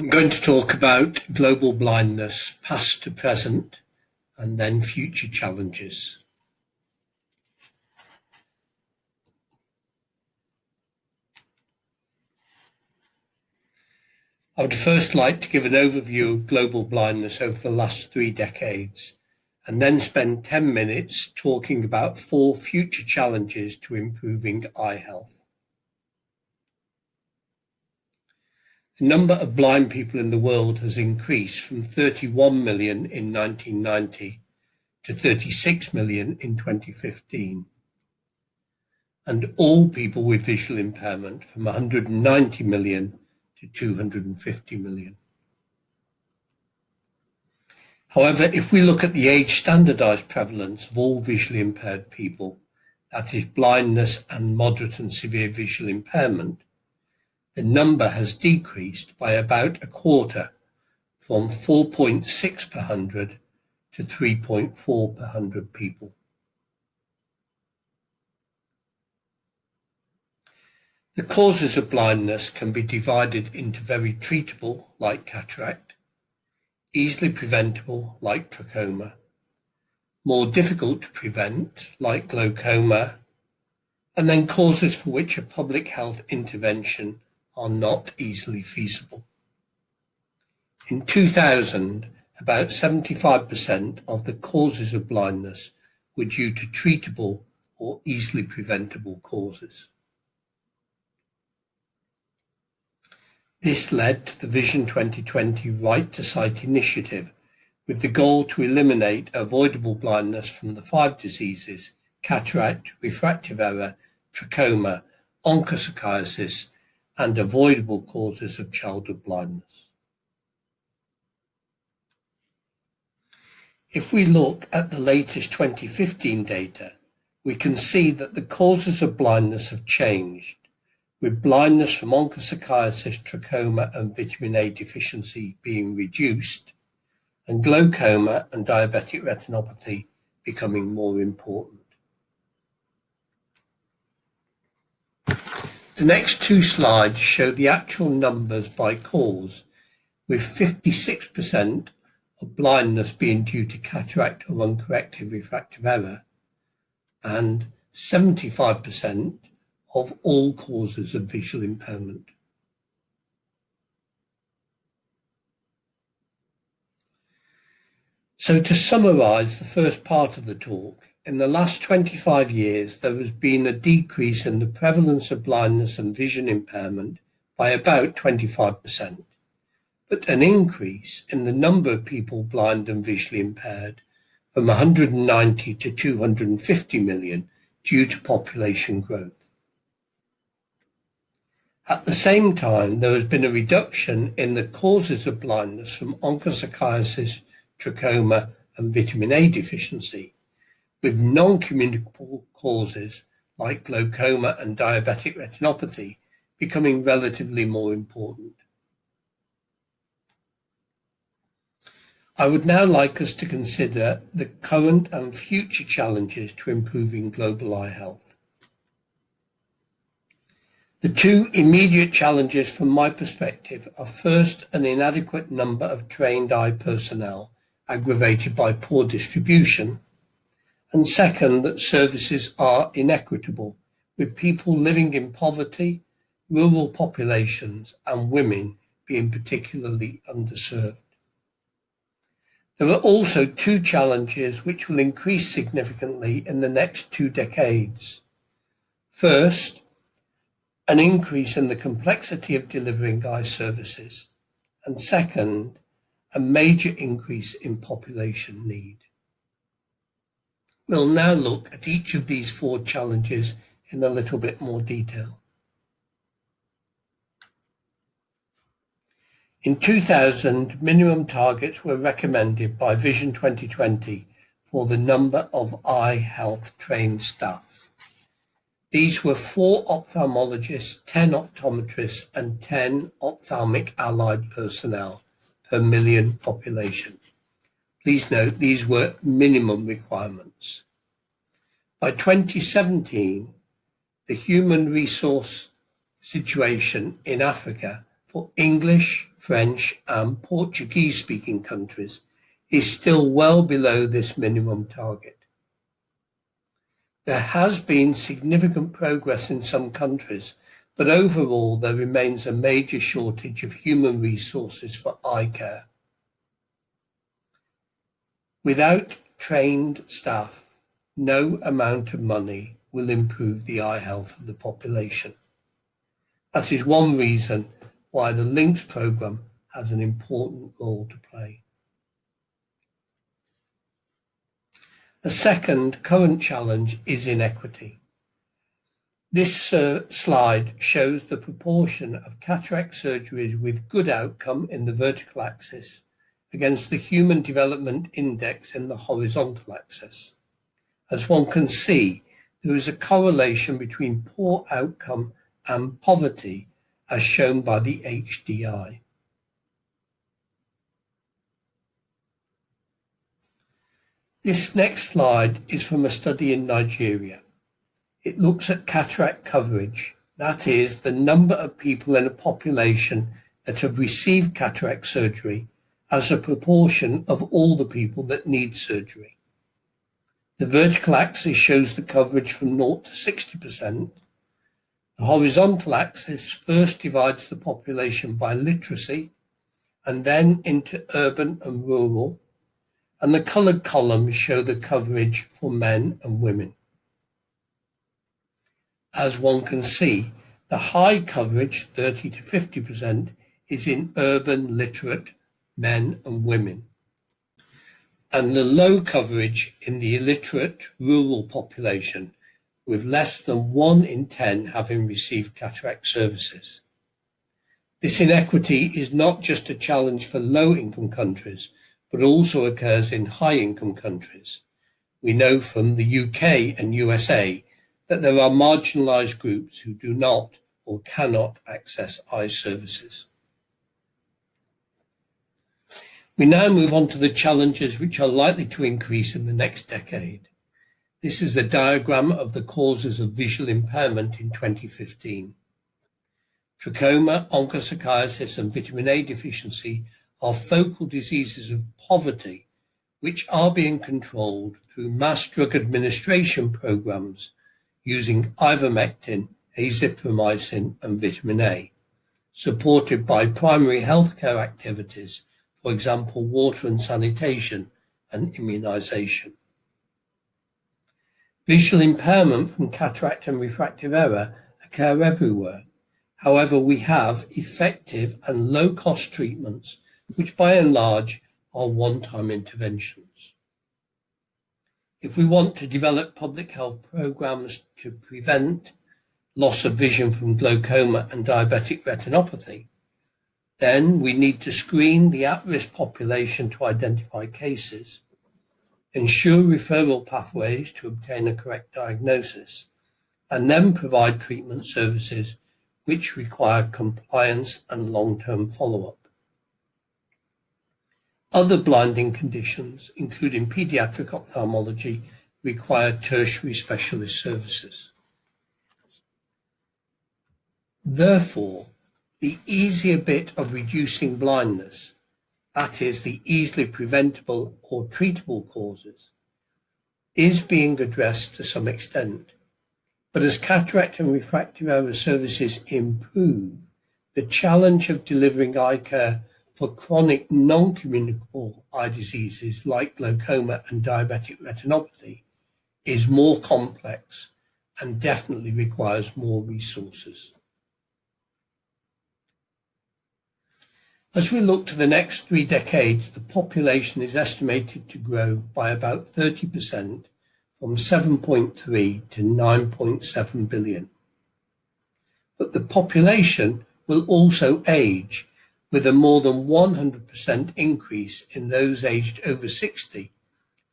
I'm going to talk about global blindness, past to present, and then future challenges. I would first like to give an overview of global blindness over the last three decades, and then spend 10 minutes talking about four future challenges to improving eye health. The number of blind people in the world has increased from 31 million in 1990 to 36 million in 2015, and all people with visual impairment from 190 million to 250 million. However, if we look at the age standardized prevalence of all visually impaired people, that is blindness and moderate and severe visual impairment, the number has decreased by about a quarter from 4.6 per hundred to 3.4 per hundred people. The causes of blindness can be divided into very treatable, like cataract, easily preventable, like trachoma, more difficult to prevent, like glaucoma, and then causes for which a public health intervention are not easily feasible. In 2000, about 75% of the causes of blindness were due to treatable or easily preventable causes. This led to the Vision 2020 Right to Sight initiative with the goal to eliminate avoidable blindness from the five diseases cataract, refractive error, trachoma, onchocerciasis, and avoidable causes of childhood blindness. If we look at the latest 2015 data, we can see that the causes of blindness have changed, with blindness from onchocerciasis, trachoma, and vitamin A deficiency being reduced, and glaucoma and diabetic retinopathy becoming more important. The next two slides show the actual numbers by cause, with 56% of blindness being due to cataract or uncorrected refractive error, and 75% of all causes of visual impairment. So to summarize the first part of the talk, in the last 25 years, there has been a decrease in the prevalence of blindness and vision impairment by about 25%, but an increase in the number of people blind and visually impaired from 190 to 250 million due to population growth. At the same time, there has been a reduction in the causes of blindness from onchocerciasis, trachoma, and vitamin A deficiency, with non-communicable causes like glaucoma and diabetic retinopathy becoming relatively more important. I would now like us to consider the current and future challenges to improving global eye health. The two immediate challenges from my perspective are first an inadequate number of trained eye personnel aggravated by poor distribution and second, that services are inequitable, with people living in poverty, rural populations, and women being particularly underserved. There are also two challenges which will increase significantly in the next two decades. First, an increase in the complexity of delivering eye services, and second, a major increase in population need. We'll now look at each of these four challenges in a little bit more detail. In 2000, minimum targets were recommended by Vision 2020 for the number of eye health trained staff. These were four ophthalmologists, 10 optometrists, and 10 ophthalmic allied personnel per million population. Please note these were minimum requirements. By 2017, the human resource situation in Africa for English, French and Portuguese speaking countries is still well below this minimum target. There has been significant progress in some countries, but overall there remains a major shortage of human resources for eye care. Without trained staff, no amount of money will improve the eye health of the population. That is one reason why the LINKS programme has an important role to play. A second current challenge is inequity. This uh, slide shows the proportion of cataract surgeries with good outcome in the vertical axis against the Human Development Index in the horizontal axis. As one can see, there is a correlation between poor outcome and poverty as shown by the HDI. This next slide is from a study in Nigeria. It looks at cataract coverage, that is, the number of people in a population that have received cataract surgery as a proportion of all the people that need surgery. The vertical axis shows the coverage from 0 to 60%. The horizontal axis first divides the population by literacy and then into urban and rural, and the colored columns show the coverage for men and women. As one can see, the high coverage, 30 to 50%, is in urban literate men and women, and the low coverage in the illiterate rural population, with less than one in 10 having received cataract services. This inequity is not just a challenge for low-income countries, but also occurs in high-income countries. We know from the UK and USA that there are marginalised groups who do not or cannot access eye services. We now move on to the challenges which are likely to increase in the next decade. This is a diagram of the causes of visual impairment in 2015. Trachoma, onchocerciasis and vitamin A deficiency are focal diseases of poverty which are being controlled through mass drug administration programs using ivermectin, azithromycin and vitamin A, supported by primary healthcare activities for example, water and sanitation and immunization. Visual impairment from cataract and refractive error occur everywhere. However, we have effective and low-cost treatments, which by and large are one-time interventions. If we want to develop public health programs to prevent loss of vision from glaucoma and diabetic retinopathy, then we need to screen the at-risk population to identify cases, ensure referral pathways to obtain a correct diagnosis, and then provide treatment services which require compliance and long-term follow-up. Other blinding conditions, including pediatric ophthalmology, require tertiary specialist services. Therefore, the easier bit of reducing blindness, that is the easily preventable or treatable causes, is being addressed to some extent. But as cataract and refractive error services improve, the challenge of delivering eye care for chronic non-communicable eye diseases like glaucoma and diabetic retinopathy is more complex and definitely requires more resources. As we look to the next three decades, the population is estimated to grow by about 30% from 7.3 to 9.7 billion. But the population will also age with a more than 100% increase in those aged over 60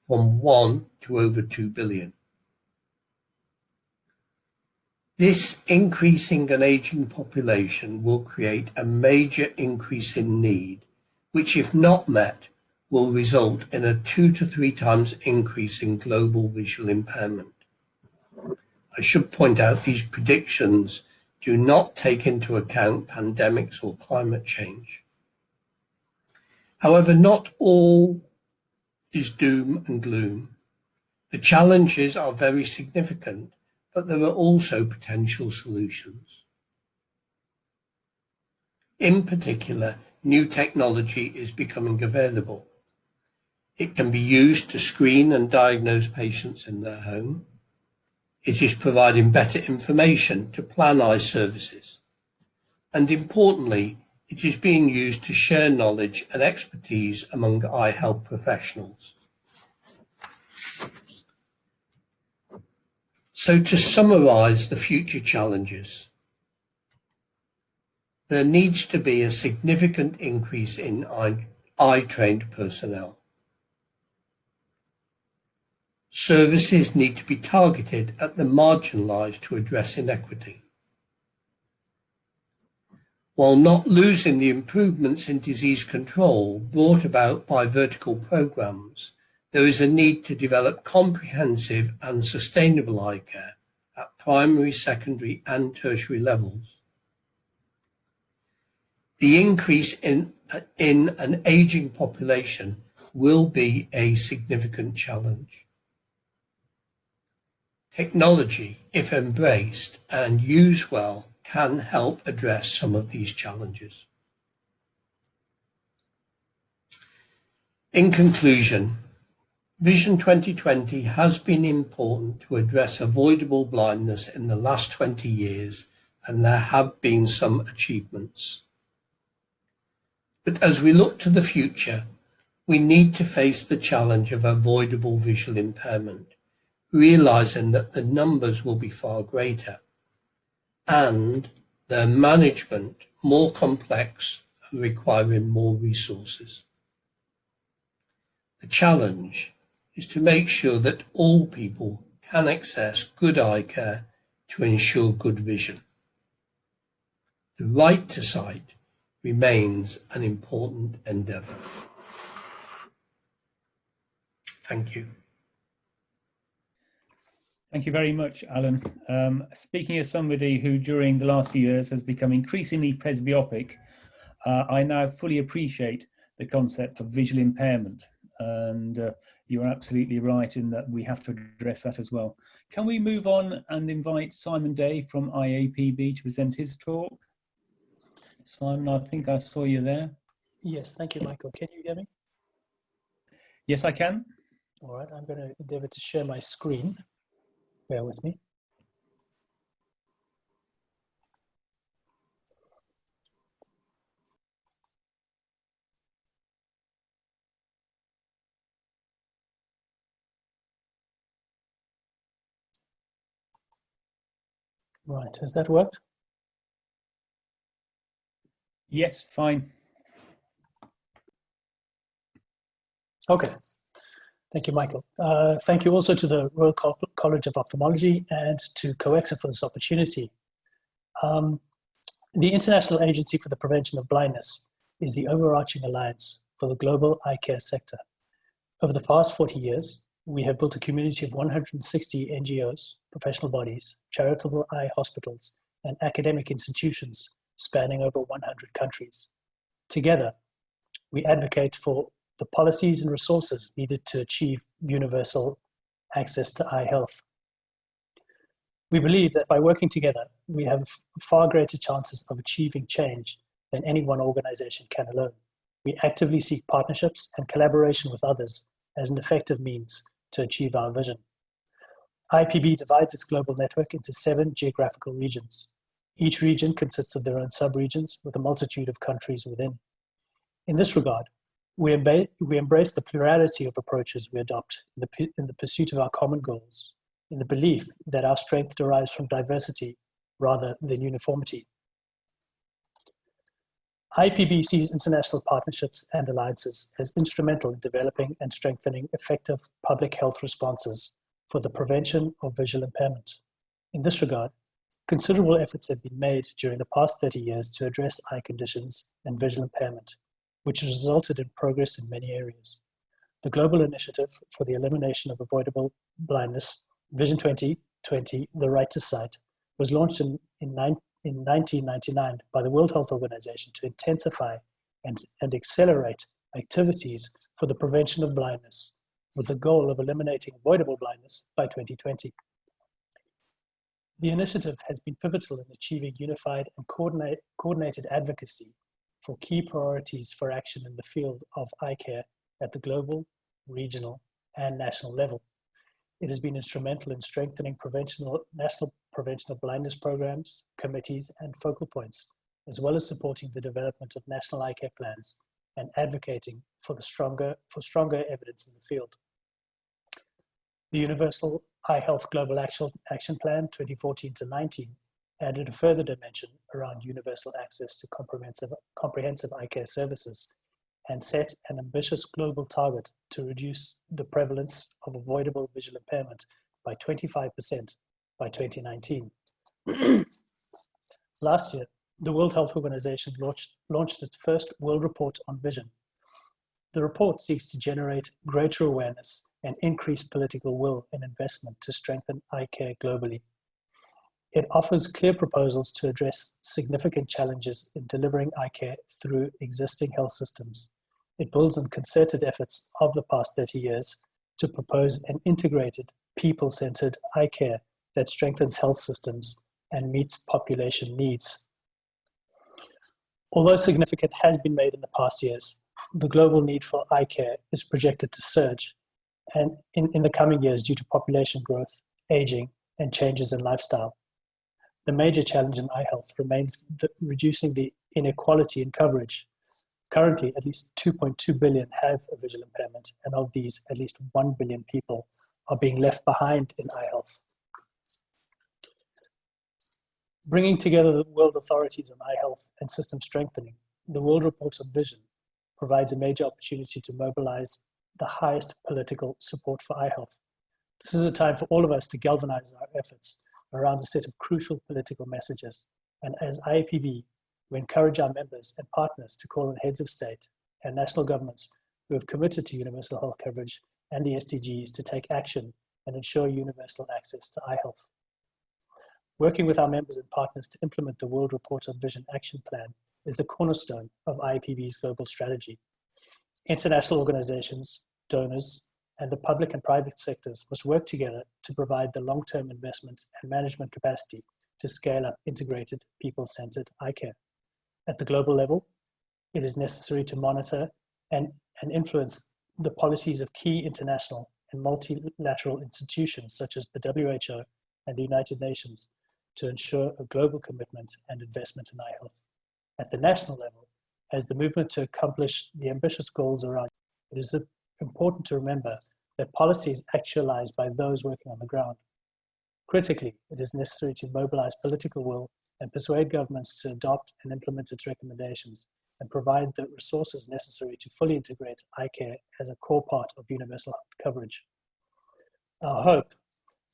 from 1 to over 2 billion. This increasing and aging population will create a major increase in need, which if not met, will result in a two to three times increase in global visual impairment. I should point out these predictions do not take into account pandemics or climate change. However, not all is doom and gloom. The challenges are very significant, but there are also potential solutions. In particular, new technology is becoming available. It can be used to screen and diagnose patients in their home. It is providing better information to plan eye services. And importantly, it is being used to share knowledge and expertise among eye health professionals. So to summarise the future challenges, there needs to be a significant increase in eye-trained personnel. Services need to be targeted at the marginalised to address inequity. While not losing the improvements in disease control brought about by vertical programs, there is a need to develop comprehensive and sustainable eye care at primary, secondary and tertiary levels. The increase in, in an ageing population will be a significant challenge. Technology, if embraced and used well, can help address some of these challenges. In conclusion, Vision 2020 has been important to address avoidable blindness in the last 20 years, and there have been some achievements. But as we look to the future, we need to face the challenge of avoidable visual impairment realizing that the numbers will be far greater and their management more complex and requiring more resources. The challenge is to make sure that all people can access good eye care to ensure good vision. The right to sight remains an important endeavour. Thank you. Thank you very much, Allen. Um, speaking as somebody who during the last few years has become increasingly presbyopic, uh, I now fully appreciate the concept of visual impairment. And uh, you're absolutely right in that we have to address that as well. Can we move on and invite Simon Day from IAPB to present his talk? Simon, I think I saw you there. Yes, thank you, Michael. Can you hear me? Yes, I can. All right, I'm going to endeavor to share my screen. Bear with me. Right, has that worked? Yes, fine. Okay, Thank you, Michael. Uh, thank you also to the Royal College of Ophthalmology and to COECSA for this opportunity. Um, the International Agency for the Prevention of Blindness is the overarching alliance for the global eye care sector. Over the past 40 years, we have built a community of 160 NGOs, professional bodies, charitable eye hospitals, and academic institutions spanning over 100 countries. Together, we advocate for the policies and resources needed to achieve universal access to eye health. We believe that by working together, we have far greater chances of achieving change than any one organization can alone. We actively seek partnerships and collaboration with others as an effective means to achieve our vision. IPB divides its global network into seven geographical regions. Each region consists of their own sub-regions with a multitude of countries within. In this regard, we, embrace the plurality of approaches we adopt in the, in the pursuit of our common goals, in the belief that our strength derives from diversity rather than uniformity. IPB sees international partnerships and alliances as instrumental in developing and strengthening effective public health responses for the prevention of visual impairment. In this regard, considerable efforts have been made during the past 30 years to address eye conditions and visual impairment, which has resulted in progress in many areas. The Global Initiative for the Elimination of Avoidable Blindness, Vision 2020, The Right to Sight, was launched in, in, nine, in 1999 by the World Health Organization to intensify and, and accelerate activities for the prevention of blindness, with the goal of eliminating avoidable blindness by 2020. The initiative has been pivotal in achieving unified and coordinate, coordinated advocacy for key priorities for action in the field of eye care at the global, regional, and national level. It has been instrumental in strengthening prevention national prevention of blindness programs, committees, and focal points, as well as supporting the development of national eye care plans and advocating for, the stronger, for stronger evidence in the field. The Universal Eye Health Global Action, Action Plan 2014 to 19 added a further dimension around universal access to comprehensive, comprehensive eye care services and set an ambitious global target to reduce the prevalence of avoidable visual impairment by 25% by 2019. Last year, the World Health Organization launched, launched its first World Report on Vision. The report seeks to generate greater awareness and increase political will and investment to strengthen eye care globally. It offers clear proposals to address significant challenges in delivering eye care through existing health systems. It builds on concerted efforts of the past 30 years to propose an integrated, people-centered eye care that strengthens health systems and meets population needs. Although significant has been made in the past years, the global need for eye care is projected to surge and in, in the coming years due to population growth, aging, and changes in lifestyle. The major challenge in eye health remains the, reducing the inequality in coverage. Currently, at least 2.2 billion have a visual impairment, and of these, at least 1 billion people are being left behind in eye health. Bringing together the world authorities on eye health and system strengthening, the World Report on Vision provides a major opportunity to mobilize the highest political support for eye health. This is a time for all of us to galvanize our efforts around a set of crucial political messages. And as IAPB, we encourage our members and partners to call on heads of state and national governments who have committed to universal health coverage and the SDGs to take action and ensure universal access to eye health. Working with our members and partners to implement the World Report on Vision Action Plan is the cornerstone of IAPB's global strategy. International organizations, donors, and the public and private sectors must work together to provide the long-term investment and management capacity to scale up integrated, people-centered eye care. At the global level, it is necessary to monitor and, and influence the policies of key international and multilateral institutions such as the WHO and the United Nations to ensure a global commitment and investment in eye health. At the national level, as the movement to accomplish the ambitious goals around, it is important to remember that policy is actualized by those working on the ground. Critically, it is necessary to mobilize political will and persuade governments to adopt and implement its recommendations and provide the resources necessary to fully integrate eye care as a core part of universal health coverage. Our hope,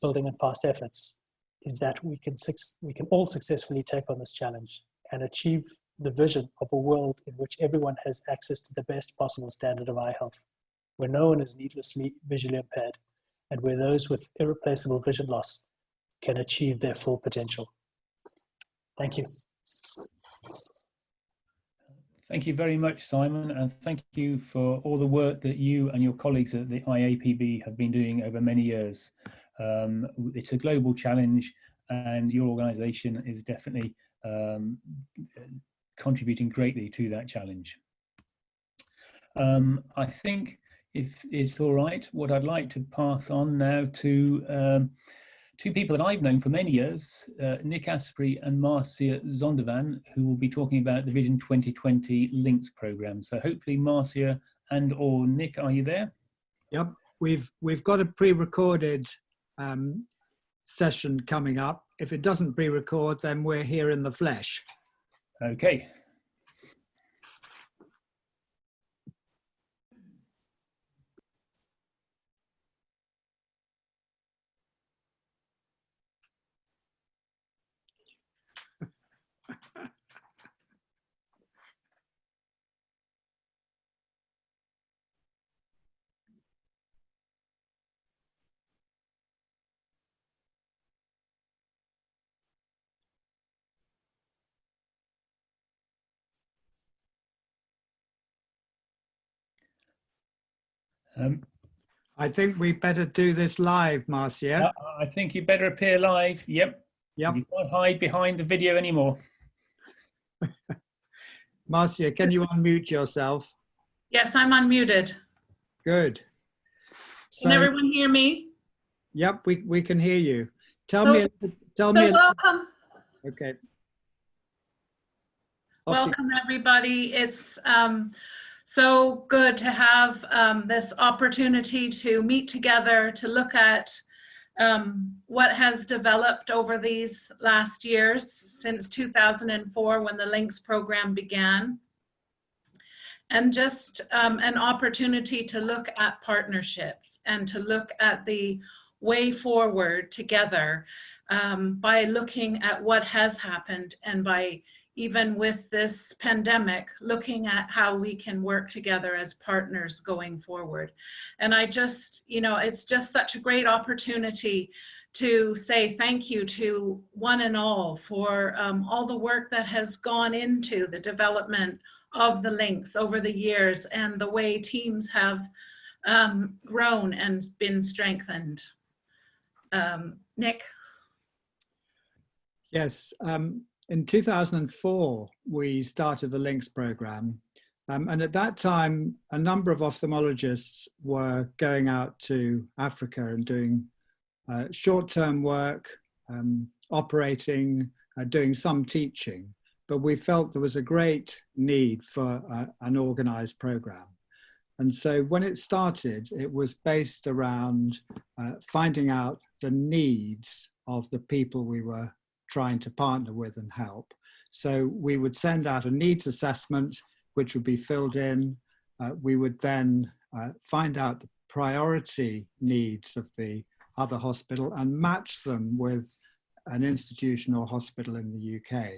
building on past efforts, is that we can, we can all successfully take on this challenge and achieve the vision of a world in which everyone has access to the best possible standard of eye health, where no one is needlessly visually impaired, and where those with irreplaceable vision loss can achieve their full potential. Thank you. Thank you very much, Simon, and thank you for all the work that you and your colleagues at the IAPB have been doing over many years. Um, it's a global challenge and your organisation is definitely um, contributing greatly to that challenge. Um, I think if it's all right, what I'd like to pass on now to um, two people that I've known for many years, uh, Nick Astbury and Marcia Zondervan, who will be talking about the Vision 2020 Links program. So hopefully Marcia and or Nick, are you there? Yep, we've we've got a pre-recorded um, session coming up. If it doesn't pre-record, then we're here in the flesh. Okay. Um, I think we better do this live, Marcia. I, I think you better appear live. Yep. Yep. You can't hide behind the video anymore. Marcia, can you unmute yourself? Yes, I'm unmuted. Good. Can everyone hear me? yep, we, we can hear you. Tell So- me, tell So me, welcome, okay. Off you- welcome everybody. It's um, so good to have um, this opportunity to meet together to look at um, what has developed over these last years since 2004 when the Links program began. And just um, an opportunity to look at partnerships and to look at the way forward together um, by looking at what has happened and by even with this pandemic, looking at how we can work together as partners going forward. And I just, you know, it's just such a great opportunity to say thank you to one and all for um, all the work that has gone into the development of the links over the years and the way teams have um, grown and been strengthened. Um, Nick? Yes, um, in 2004, we started the LINKS program. Um, and at that time, a number of ophthalmologists were going out to Africa and doing uh, short-term work, um, operating, uh, doing some teaching. But we felt there was a great need for uh, an organized program. And so when it started, it was based around uh, finding out the needs of the people we were trying to partner with and help. So we would send out a needs assessment, which would be filled in. Uh, we would then uh, find out the priority needs of the other hospital and match them with an institution or hospital in the UK.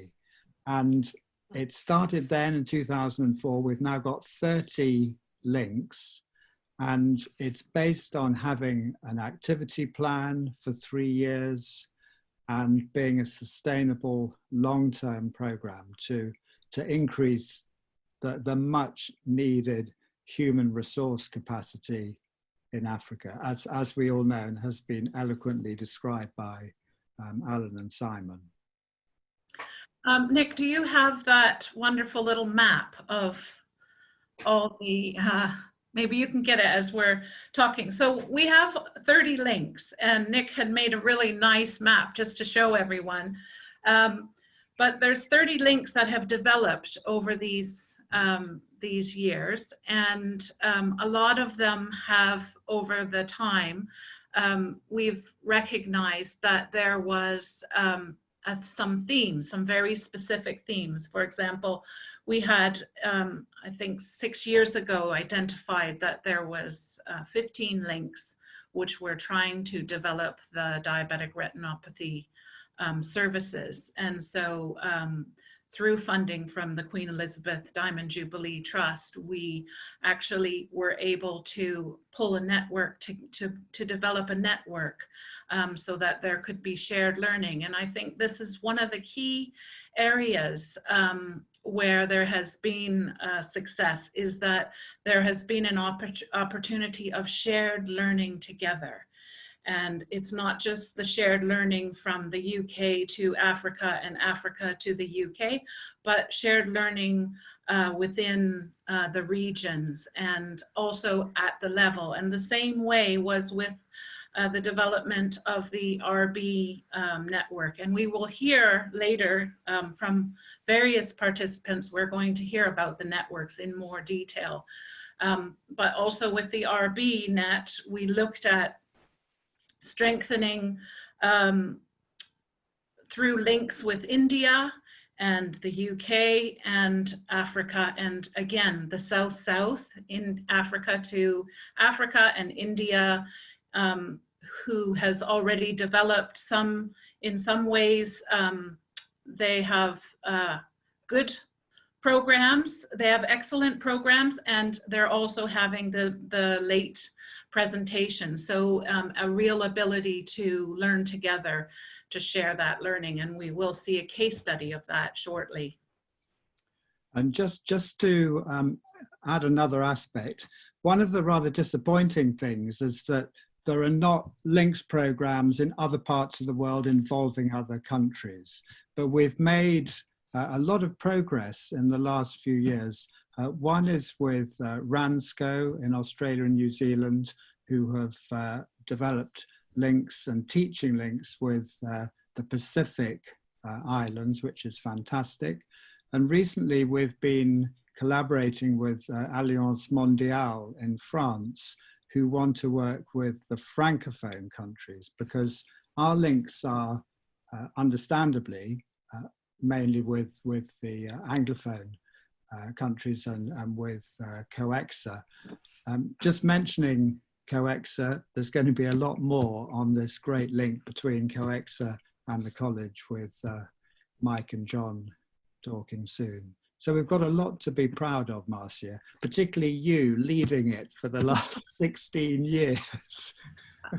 And it started then in 2004. We've now got 30 links and it's based on having an activity plan for three years, and being a sustainable long-term program to, to increase the, the much needed human resource capacity in Africa, as, as we all know and has been eloquently described by um, Allen and Simon. Um, Nick, do you have that wonderful little map of all the, uh, maybe you can get it as we're talking. So we have 30 links and Nick had made a really nice map just to show everyone. Um, but there's 30 links that have developed over these, um, these years. And um, a lot of them have over the time, um, we've recognized that there was um, some themes, some very specific themes. For example, we had, um, I think six years ago, identified that there was uh, 15 links which were trying to develop the diabetic retinopathy um, services. And so um, through funding from the Queen Elizabeth Diamond Jubilee Trust, we actually were able to pull a network to, to, to develop a network um, so that there could be shared learning. And I think this is one of the key areas um, where there has been success is that there has been an oppor opportunity of shared learning together. And it's not just the shared learning from the UK to Africa and Africa to the UK, but shared learning uh, within uh, the regions and also at the level. And the same way was with uh, the development of the RB um, network. And we will hear later um, from various participants, we're going to hear about the networks in more detail. Um, but also with the RB net, we looked at strengthening um, through links with India and the UK and Africa and again the South South in Africa to Africa and India um, who has already developed some in some ways um, they have uh, good programs they have excellent programs and they're also having the the late presentation so um, a real ability to learn together to share that learning and we will see a case study of that shortly. And just, just to um, add another aspect, one of the rather disappointing things is that there are not links programs in other parts of the world involving other countries. But we've made uh, a lot of progress in the last few years. Uh, one is with uh, RANZCO in Australia and New Zealand, who have uh, developed links and teaching links with uh, the Pacific uh, Islands, which is fantastic. And recently we've been collaborating with Alliance Mondiale in France, who want to work with the Francophone countries because our links are uh, understandably uh, mainly with, with the uh, Anglophone uh, countries and, and with uh, COECSA. Um, just mentioning COECSA, there's going to be a lot more on this great link between COECSA and the college with uh, Mike and John talking soon. So we've got a lot to be proud of, Marcia, particularly you leading it for the last 16 years.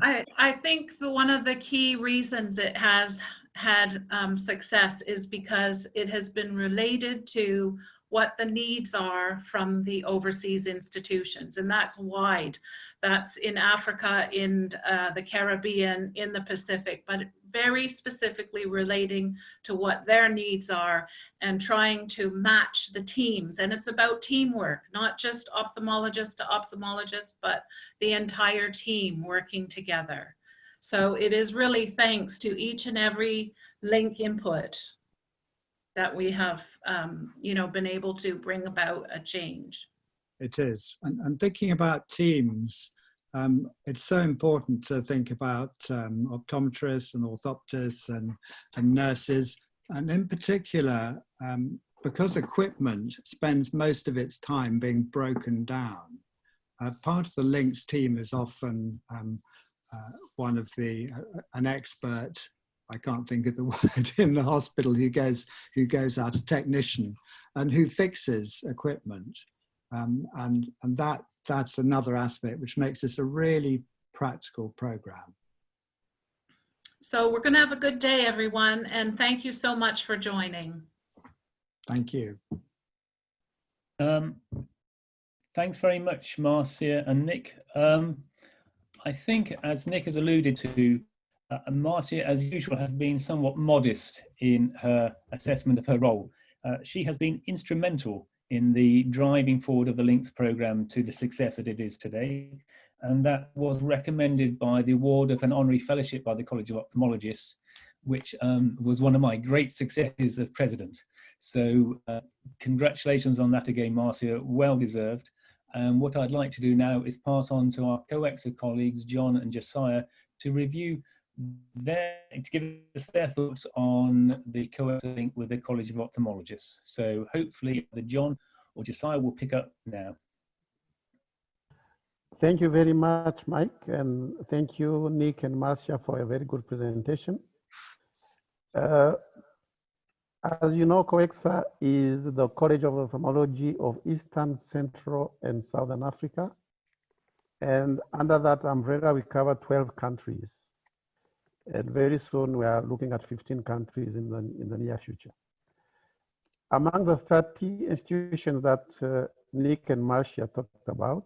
I, I think the, one of the key reasons it has had um, success is because it has been related to what the needs are from the overseas institutions. And that's wide. That's in Africa, in uh, the Caribbean, in the Pacific, but very specifically relating to what their needs are and trying to match the teams. And it's about teamwork, not just ophthalmologist to ophthalmologist, but the entire team working together. So it is really thanks to each and every link input that we have, um, you know, been able to bring about a change. It is. And, and thinking about teams, um, it's so important to think about um, optometrists and orthoptists and, and nurses. And in particular, um, because equipment spends most of its time being broken down, uh, part of the links team is often um, uh, one of the, uh, an expert I can't think of the word in the hospital who goes who goes out a technician and who fixes equipment um, and and that that's another aspect which makes this a really practical program. So we're going to have a good day, everyone, and thank you so much for joining. Thank you. Um, thanks very much, Marcia and Nick. Um, I think, as Nick has alluded to, uh, Marcia, as usual, has been somewhat modest in her assessment of her role. Uh, she has been instrumental in the driving forward of the Links programme to the success that it is today. And that was recommended by the award of an honorary fellowship by the College of Ophthalmologists, which um, was one of my great successes as president. So uh, congratulations on that again, Marcia, well deserved. And what I'd like to do now is pass on to our COECSA colleagues, John and Josiah, to review their, to give us their thoughts on the COECSA link with the College of Ophthalmologists. So hopefully the John or Josiah will pick up now. Thank you very much, Mike, and thank you, Nick and Marcia, for a very good presentation. Uh, as you know, COECSA is the College of Ophthalmology of Eastern, Central, and Southern Africa. And under that umbrella, we cover 12 countries. And very soon we are looking at 15 countries in the, in the near future. Among the 30 institutions that uh, Nick and Marcia talked about,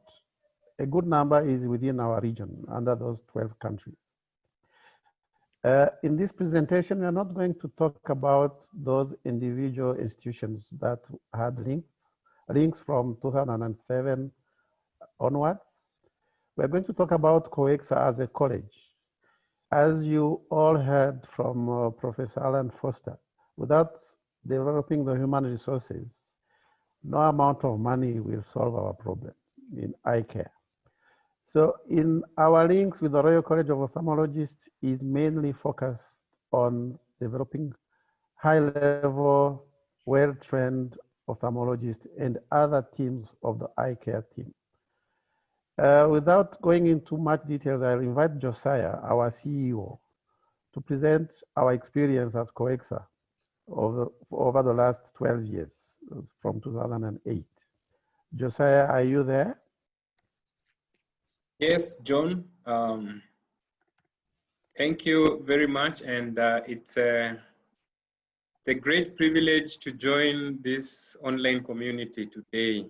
a good number is within our region under those 12 countries. Uh, in this presentation, we are not going to talk about those individual institutions that had links, links from 2007 onwards. We're going to talk about COECSA as a college as you all heard from uh, Professor Allen Foster, without developing the human resources, no amount of money will solve our problem in eye care. So in our links with the Royal College of Ophthalmologists is mainly focused on developing high level, well-trained ophthalmologists and other teams of the eye care team. Uh, without going into much details, I'll invite Josiah, our CEO, to present our experience as COECSA over, over the last 12 years, from 2008. Josiah, are you there? Yes, John. Um, thank you very much. And uh, it's, a, it's a great privilege to join this online community today.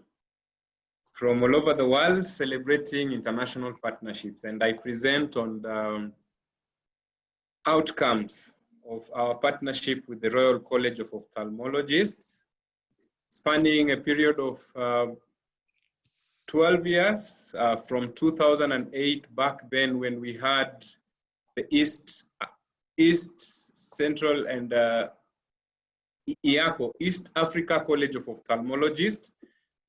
From all over the world celebrating international partnerships. And I present on the um, outcomes of our partnership with the Royal College of Ophthalmologists, spanning a period of uh, 12 years uh, from 2008 back then when we had the East, East Central and uh, EACO, East Africa College of Ophthalmologists,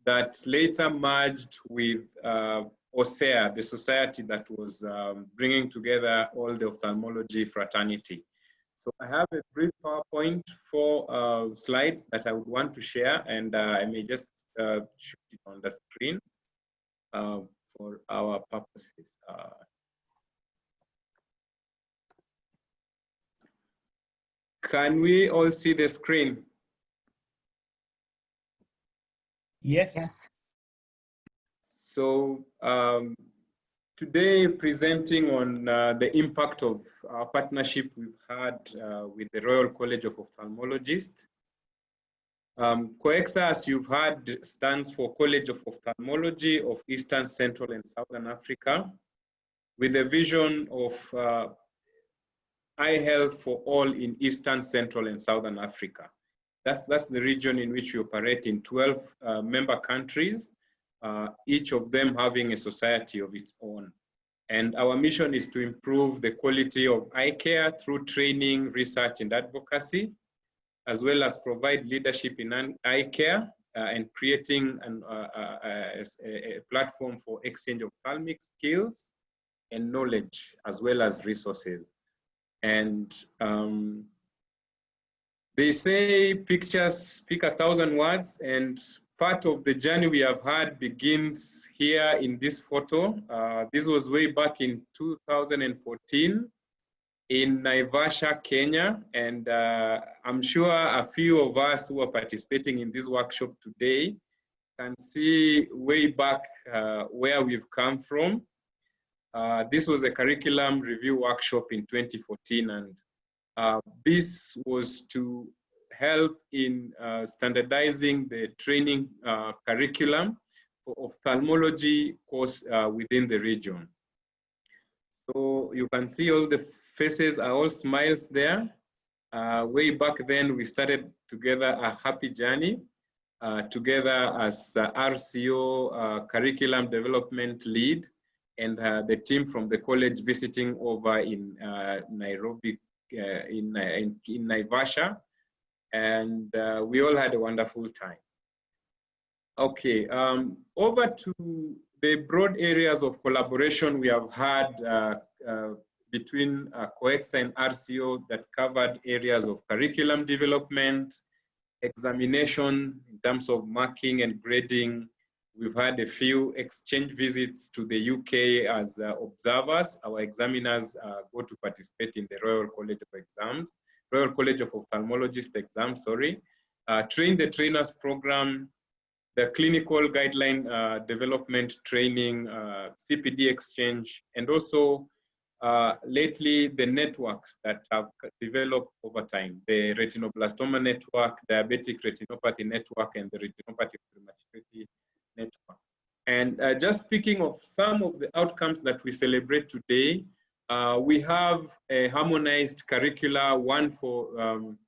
that later merged with uh, OSEA, the society that was um, bringing together all the ophthalmology fraternity. So I have a brief PowerPoint, for uh, slides that I would want to share, and uh, I may just uh, shoot it on the screen uh, for our purposes. Uh, can we all see the screen? Yes. Yes. So um, today presenting on uh, the impact of our partnership we've had uh, with the Royal College of Ophthalmologists. Um, COECSA, as you've heard, stands for College of Ophthalmology of Eastern, Central, and Southern Africa, with a vision of uh, eye health for all in Eastern, Central, and Southern Africa. That's, that's the region in which we operate in 12 uh, member countries, uh, each of them having a society of its own. And our mission is to improve the quality of eye care through training, research, and advocacy, as well as provide leadership in eye care uh, and creating an, uh, uh, a, a, platform for exchange of ophthalmic skills and knowledge, as well as resources. And um, they say pictures speak a thousand words and part of the journey we have had begins here in this photo. Uh, this was way back in 2014 in Naivasha, Kenya. And uh, I'm sure a few of us who are participating in this workshop today can see way back uh, where we've come from. Uh, this was a curriculum review workshop in 2014 and uh, this was to help in uh, standardizing the training uh, curriculum for ophthalmology course uh, within the region. So you can see all the faces are all smiles there. Uh, way back then, we started together a happy journey together as RCO curriculum development lead and the team from the college visiting over in Nairobi, in, in, in Naivasha and uh, we all had a wonderful time. Okay, um, over to the broad areas of collaboration we have had uh, uh, between uh, COECSA and RCO that covered areas of curriculum development, examination in terms of marking and grading. We've had a few exchange visits to the UK as uh, observers. Our examiners uh, go to participate in the Royal College of Exams. Royal College of Ophthalmologists exam, sorry, uh, train the trainers program, the clinical guideline uh, development training, uh, CPD exchange, and also uh, lately the networks that have developed over time, the retinoblastoma network, diabetic retinopathy network, and the retinopathy prematurity network. And uh, just speaking of some of the outcomes that we celebrate today, uh, we have a harmonized curricula, one for um,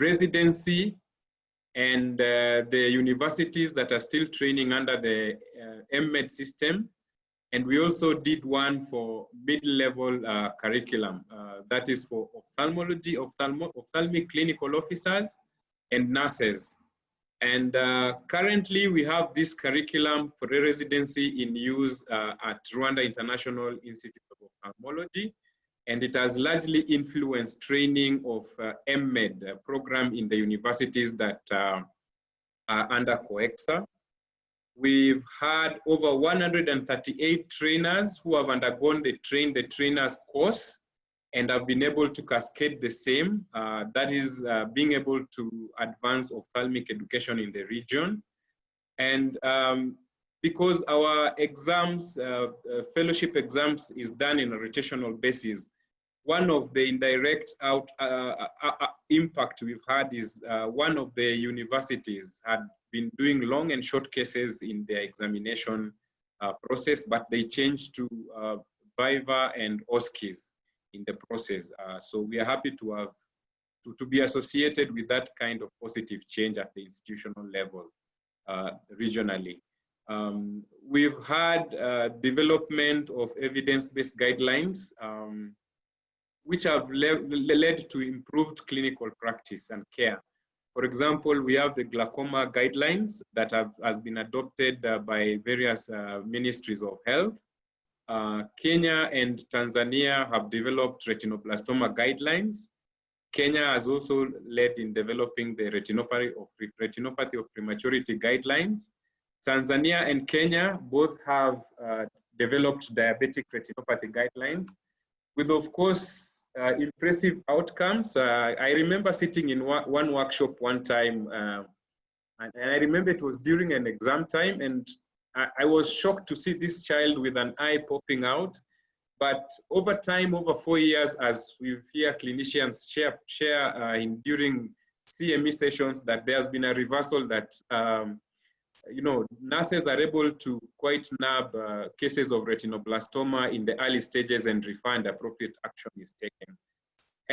residency and uh, the universities that are still training under the uh, MED system. And we also did one for mid-level uh, curriculum. Uh, that is for ophthalmology, ophthalmo ophthalmic clinical officers and nurses. And uh, currently we have this curriculum for residency in use uh, at Rwanda International Institute of Ophthalmology. And it has largely influenced training of uh, MED program in the universities that uh, are under COECSA. We've had over 138 trainers who have undergone the train the trainers course and I've been able to cascade the same. Uh, that is uh, being able to advance ophthalmic education in the region. And um, because our exams, uh, uh fellowship exams is done in a rotational basis, one of the indirect out uh, uh, impact we've had is one of the universities had been doing long and short cases in their examination process, but they changed to Viva and OSCEs in the process. Uh, so we are happy to have to, to be associated with that kind of positive change at the institutional level uh, regionally. Um, we've had uh, development of evidence-based guidelines um, which have le led to improved clinical practice and care. For example, we have the glaucoma guidelines that have has been adopted uh, by various uh, ministries of health. Uh, Kenya and Tanzania have developed retinoblastoma guidelines. Kenya has also led in developing the retinopathy of, retinopathy of prematurity guidelines. Tanzania and Kenya both have uh, developed diabetic retinopathy guidelines with, of course, uh, impressive outcomes. Uh, I remember sitting in one workshop one time, uh, and, and, I remember it was during an exam time, and I, was shocked to see this child with an eye popping out. But over time, over four years, as we hear clinicians share, share uh, in during CME sessions, that there's been a reversal that um, you know, nurses are able to quite nab uh, cases of retinoblastoma in the early stages and refer and appropriate action is taken.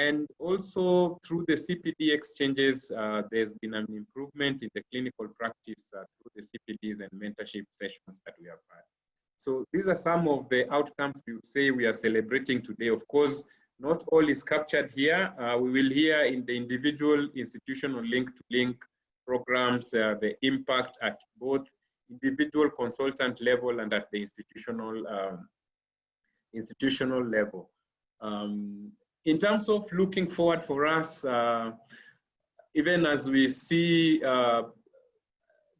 And also through the CPD exchanges, uh, there's been an improvement in the clinical practice uh, through the CPDs and mentorship sessions that we have had. So these are some of the outcomes we say we are celebrating today. Of course, not all is captured here. Uh, we will hear in the individual institutional link to link programs, uh, the impact at both individual consultant level and at the institutional um, institutional level. Um, in terms of looking forward for us, uh, even as we see uh,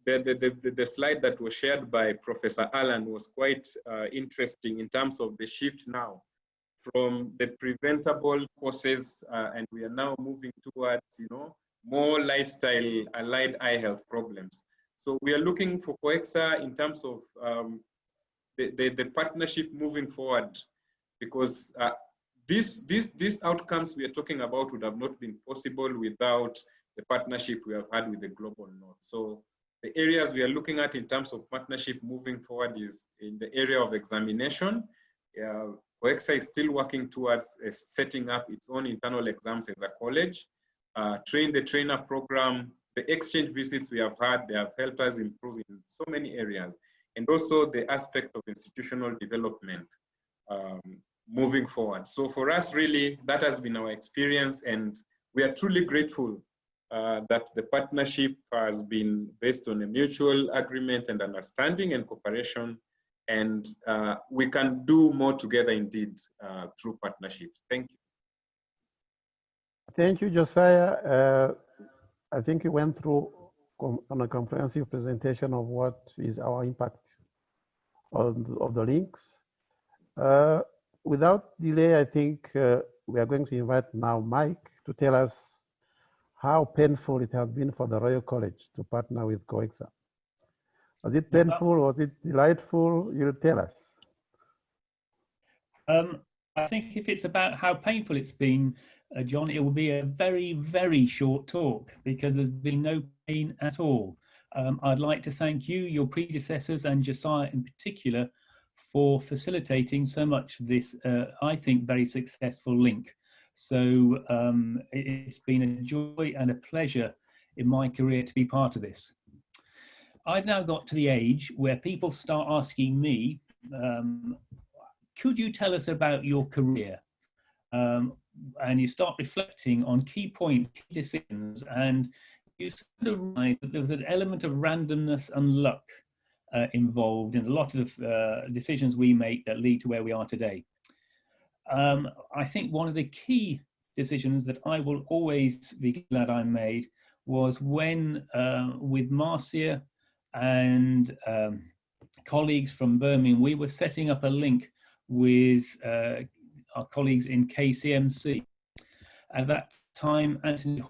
the, the, the, the, slide that was shared by Professor Allen was quite uh, interesting in terms of the shift now from the preventable causes uh, and we are now moving towards, you know, more lifestyle allied eye health problems. So we are looking for COECSA in terms of um, the, the, the, partnership moving forward because uh, this, this, these outcomes we are talking about would have not been possible without the partnership we have had with the Global North. So the areas we are looking at in terms of partnership moving forward is in the area of examination. Uh, COECSA is still working towards uh, setting up its own internal exams as a college uh, train the trainer program, the exchange visits we have had, they have helped us improve in so many areas. And also the aspect of institutional development um, moving forward. So for us, really, that has been our experience and we are truly grateful uh, that the partnership has been based on a mutual agreement and understanding and cooperation and uh, we can do more together indeed uh, through partnerships. Thank you. Thank you, Josiah. Uh, I think you went through on a comprehensive presentation of what is our impact on of the links. Without delay, I think uh, we are going to invite now Mike to tell us how painful it has been for the Royal College to partner with COECSA. Was it painful? Was it delightful? You'll tell us. Um, I think if it's about how painful it's been, uh, John, it will be a very, very short talk because there's been no pain at all. Um, I'd like to thank you, your predecessors, and Josiah in particular for facilitating so much this, uh, I think, very successful link. So um, it's been a joy and a pleasure in my career to be part of this. I've now got to the age where people start asking me, um, could you tell us about your career? Um, and you start reflecting on key points, key decisions, and you sort of realize that there was an element of randomness and luck uh, involved in a lot of uh, decisions we make that lead to where we are today. Um, I think one of the key decisions that I will always be glad I made was when uh, with Marcia and um, colleagues from Birmingham, we were setting up a link with uh, our colleagues in KCMC. At that time, Anthony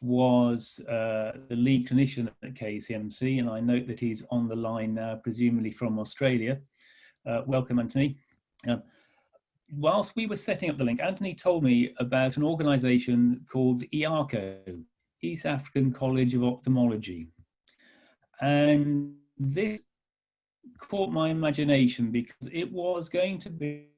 was uh, the lead clinician at KCMC, and I note that he's on the line now, presumably from Australia. Uh, welcome, Anthony. Um, whilst we were setting up the link, Anthony told me about an organisation called EACO, East African College of Ophthalmology. and this caught my imagination because it was going to be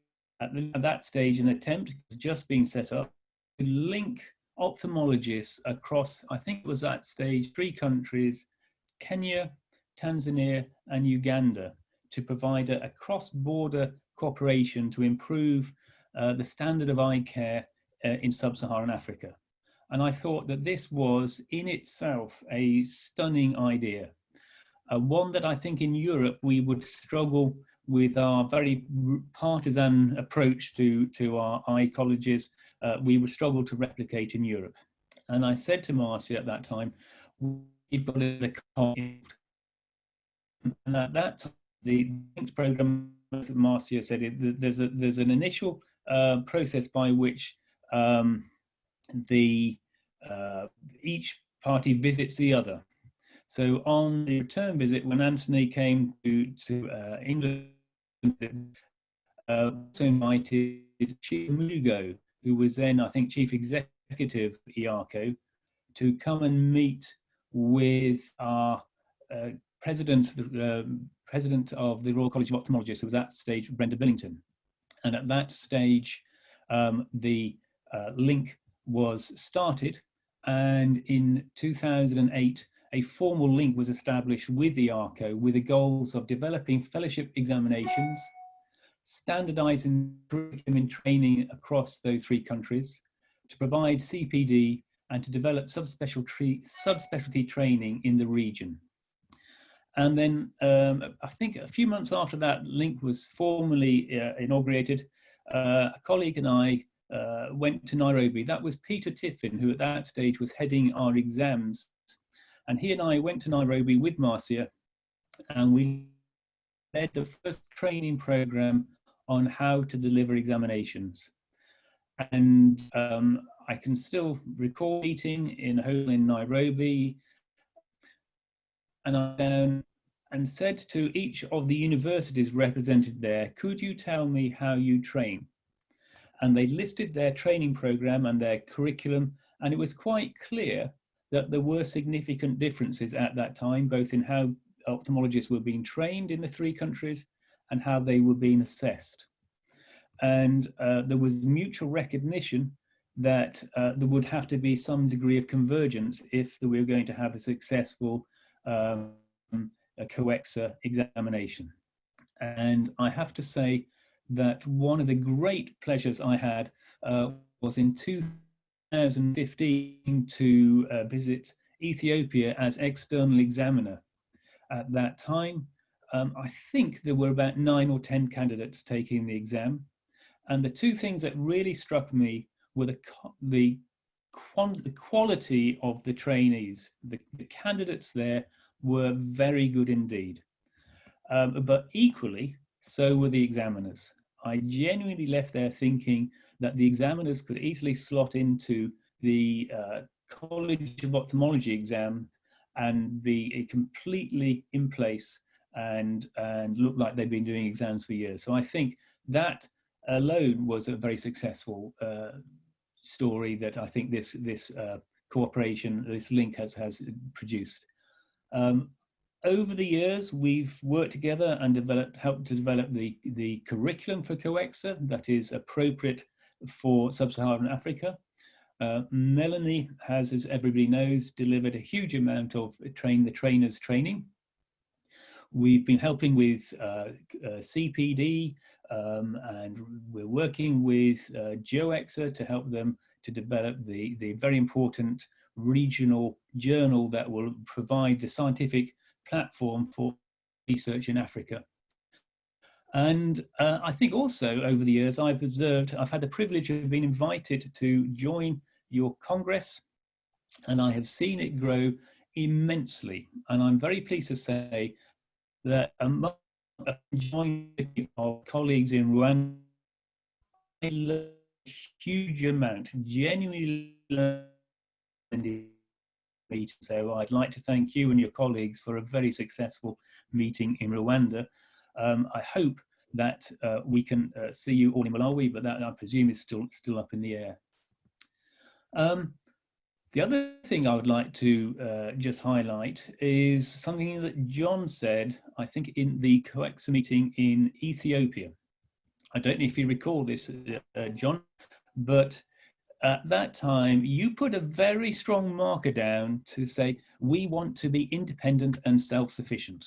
at, the, at that stage an attempt just being set up to link ophthalmologists across, I think it was that stage, three countries, Kenya, Tanzania and Uganda to provide a, a cross-border cooperation to improve uh, the standard of eye care uh, in sub-Saharan Africa. And I thought that this was in itself a stunning idea. Uh, one that I think in Europe we would struggle with our very partisan approach to, to our eye colleges, uh, we would struggle to replicate in Europe. And I said to Marcia at that time, we've got to and at that time, the links program, as Marcia said, it, there's a there's an initial uh, process by which um, the uh, each party visits the other. So on the return visit, when Anthony came to to uh, England, uh, also invited Chief Mugo, who was then I think chief executive EACO, to come and meet with our uh, president, the um, president of the Royal College of Ophthalmologists, who was at that stage Brenda Billington. And at that stage, um, the uh, link was started. And in 2008, a formal link was established with the EACO with the goals of developing fellowship examinations, standardizing curriculum and training across those three countries, to provide CPD and to develop subspecialty, subspecialty training in the region. And then um, I think a few months after that link was formally uh, inaugurated, uh, a colleague and I uh, went to Nairobi. That was Peter Tiffin, who at that stage was heading our exams. And he and I went to Nairobi with Marcia and we led the first training program on how to deliver examinations. And um, I can still recall meeting in a hole in Nairobi and I and said to each of the universities represented there, could you tell me how you train? And they listed their training program and their curriculum, and it was quite clear that there were significant differences at that time, both in how ophthalmologists were being trained in the three countries and how they were being assessed. And uh, there was mutual recognition that uh, there would have to be some degree of convergence if we were going to have a successful um, a COECSA examination. And I have to say that one of the great pleasures I had uh, was in 2015 to uh, visit Ethiopia as external examiner. At that time, um, I think there were about nine or 10 candidates taking the exam. And the two things that really struck me were the, the the quality of the trainees, the, the, candidates there were very good indeed. Um, but equally, so were the examiners. I genuinely left there thinking that the examiners could easily slot into the uh, College of Ophthalmology exam and be completely in place and, and look like they've been doing exams for years. So I think that alone was a very successful uh, story that I think this this uh, cooperation, this link has has produced. Um, over the years, we've worked together and developed, helped to develop the the curriculum for COECSA that is appropriate for sub-Saharan Africa. Uh, Melanie has, as everybody knows, delivered a huge amount of train the trainers training. We've been helping with uh, uh, CPD um, and we're working with uh, COECSA to help them to develop the, the very important regional journal that will provide the scientific platform for research in Africa. And uh, I think also over the years I've observed, I've had the privilege of being invited to join your Congress and I have seen it grow immensely. And I'm very pleased to say that among joining our colleagues in Rwanda, I learned a huge amount, genuinely learned meet. So I'd like to thank you and your colleagues for a very successful meeting in Rwanda. Um, I hope that uh, we can uh, see you all in Malawi, but that I presume is still still up in the air. Um, The other thing I would like to uh, just highlight is something that John said, I think in the COECSA meeting in Ethiopia. I don't know if you recall this, uh, John, but at that time, you put a very strong marker down to say, we want to be independent and self-sufficient.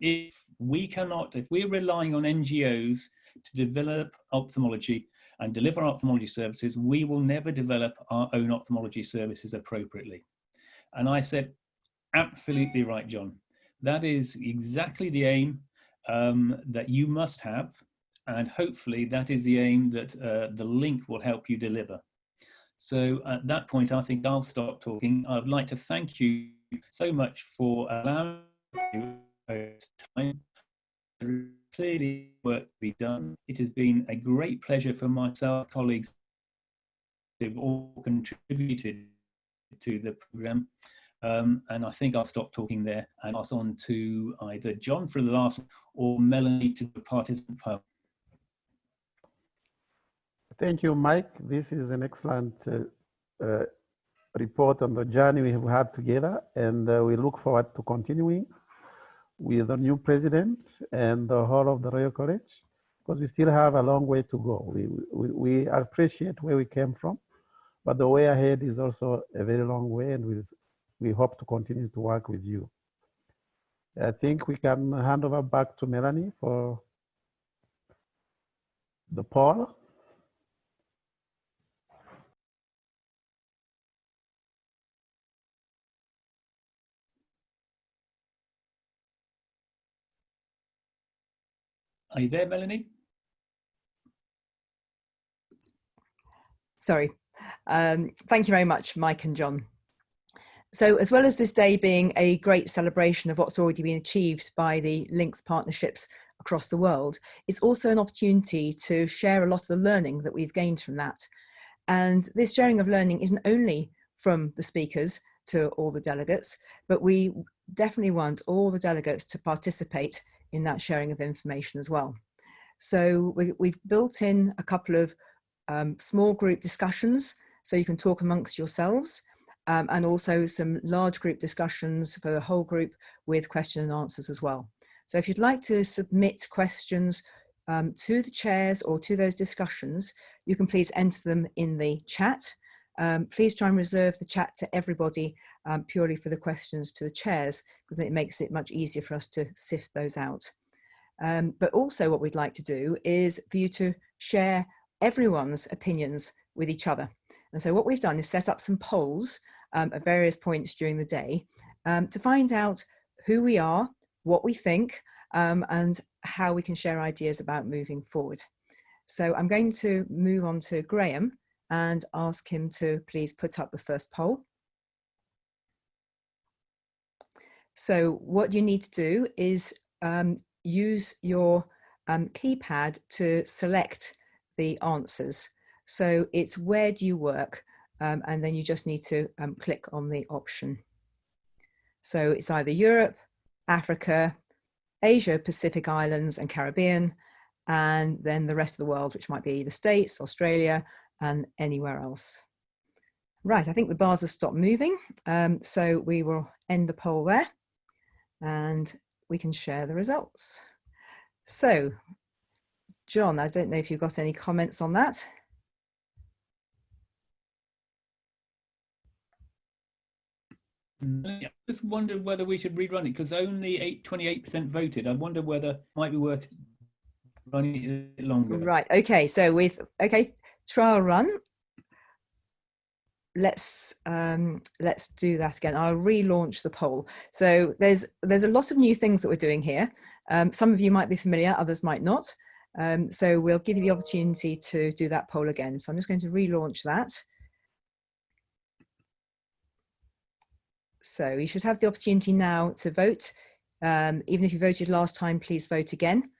If we cannot, if we're relying on NGOs to develop ophthalmology and deliver ophthalmology services, we will never develop our own ophthalmology services appropriately. And I said, absolutely right, John. That is exactly the aim um, that you must have. And hopefully that is the aim that uh, the link will help you deliver. So at that point, I think I'll stop talking. I'd like to thank you so much for allowing time. Clearly work to be done. It has been a great pleasure for myself, colleagues, who've all contributed to the program. Um, and I think I'll stop talking there and pass on to either John for the last or Melanie to the participant part. Thank you, Mike. This is an excellent uh, uh, report on the journey we have had together, and uh, we look forward to continuing with the new president and the whole of the Royal College, because we still have a long way to go. We, we, we appreciate where we came from, but the way ahead is also a very long way, and we, we hope to continue to work with you. I think we can hand over back to Melanie for the poll. Are you there, Melanie? Sorry. Um, thank you very much, Mike and John. So as well as this day being a great celebration of what's already been achieved by the Links partnerships across the world, it's also an opportunity to share a lot of the learning that we've gained from that. And this sharing of learning isn't only from the speakers to all the delegates, but we definitely want all the delegates to participate in that sharing of information as well. So we, have built in a couple of um, small group discussions so you can talk amongst yourselves um, and also some large group discussions for the whole group with question and answers as well. So if you'd like to submit questions um, to the chairs or to those discussions, you can please enter them in the chat. Um, please try and reserve the chat to everybody um, purely for the questions to the chairs because it makes it much easier for us to sift those out. Um, but also what we'd like to do is for you to share everyone's opinions with each other. And so what we've done is set up some polls um, at various points during the day um, to find out who we are, what we think, um, and how we can share ideas about moving forward. So I'm going to move on to Graham and ask him to please put up the first poll. So what you need to do is um, use your um, keypad to select the answers. So it's where do you work? Um, and then you just need to um, click on the option. So it's either Europe, Africa, Asia, Pacific Islands and Caribbean, and then the rest of the world, which might be the States, Australia, and anywhere else. Right, I think the bars have stopped moving. Um, so we will end the poll there and we can share the results. So, John, I don't know if you've got any comments on that. I just wondered whether we should rerun it because only 28% voted. I wonder whether it might be worth running it longer. Right. Okay. So with okay trial run, let's um, let's do that again. I'll relaunch the poll. So there's there's a lot of new things that we're doing here. Um, some of you might be familiar, others might not. Um, so we'll give you the opportunity to do that poll again. So I'm just going to relaunch that. So you should have the opportunity now to vote. Um, even if you voted last time, please vote again.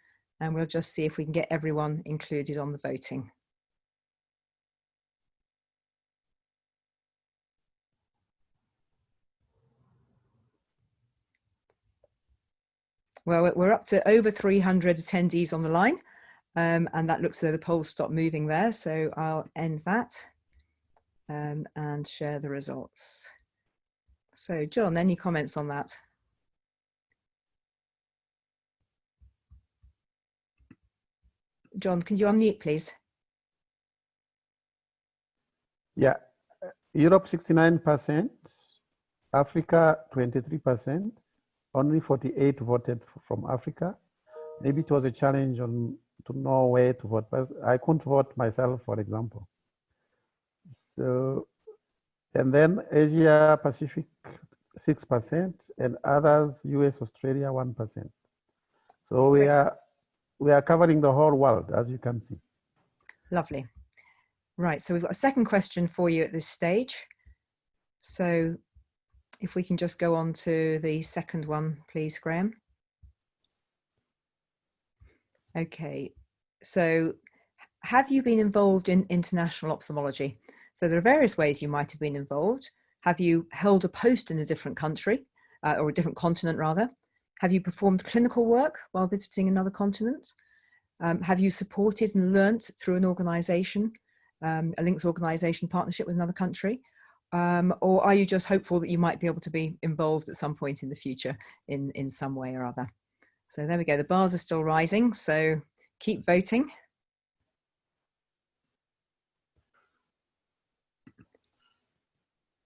And we'll just see if we can get everyone included on the voting. Well, we're up to over 300 attendees on the line, um, and that looks as though the polls stopped moving there, so I'll end that. um, and share the results. So John, any comments on that? John, can you unmute, please? Yeah, Europe 69%, Africa 23%, only 48 voted from Africa. Maybe it was a challenge on to know where to vote, but I couldn't vote myself, for example. So, and then Asia Pacific 6% and others, US, Australia 1%. So we are, we are covering the whole world, as you can see. Lovely. Right, so we've got a second question for you at this stage. So if we can just go on to the second one, please, Graham. Okay, so have you been involved in international ophthalmology? So there are various ways you might have been involved. Have you held a post in a different country uh, or a different continent rather? Have you performed clinical work while visiting another continent? Um, have you supported and learnt through an organization, um, a links organization partnership with another country? Um, or are you just hopeful that you might be able to be involved at some point in the future in, in some way or other? So there we go, the bars are still rising, so keep voting.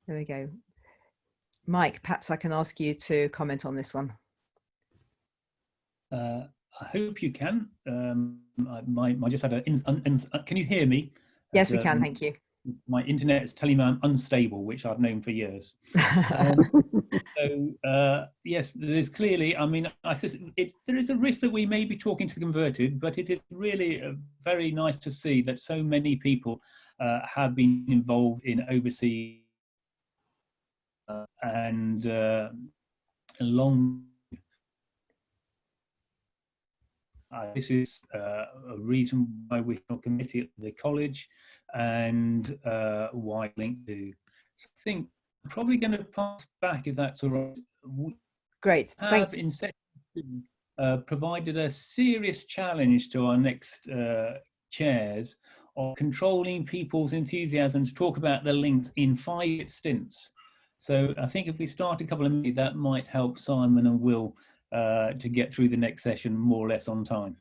There we go. Mike, perhaps I can ask you to comment on this one. Uh, I hope you can. Um, I, my, I just had a. In, in, can you hear me? Yes, we can. Um, thank you. My internet is telling me I'm unstable, which I've known for years. Um, so uh, yes, there's clearly. I mean, I there is a risk that we may be talking to the converted, but it is really uh, very nice to see that so many people uh, have been involved in overseas uh, and uh, along uh, this is uh, a reason why we have a committee at the college and uh, why linked to. So I think I'm probably going to pass back if that's all right. We Great. have Thank in section uh, provided a serious challenge to our next uh, chairs of controlling people's enthusiasm to talk about the links in five stints. So I think if we start a couple of minutes, that might help Simon and Will uh, to get through the next session more or less on time.